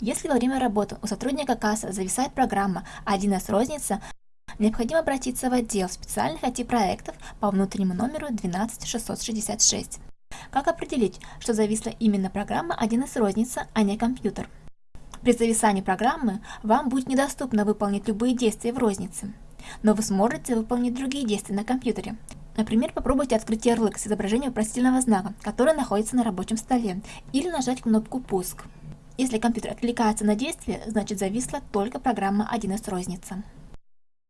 Если во время работы у сотрудника кассы зависает программа 1С розница, необходимо обратиться в отдел специальных IT-проектов по внутреннему номеру 12666. Как определить, что зависла именно программа 1С розница, а не компьютер? При зависании программы вам будет недоступно выполнить любые действия в рознице, но вы сможете выполнить другие действия на компьютере. Например, попробуйте открыть ярлык с изображением вопросительного знака, который находится на рабочем столе, или нажать кнопку «Пуск». Если компьютер отвлекается на действие, значит зависла только программа 1С розница.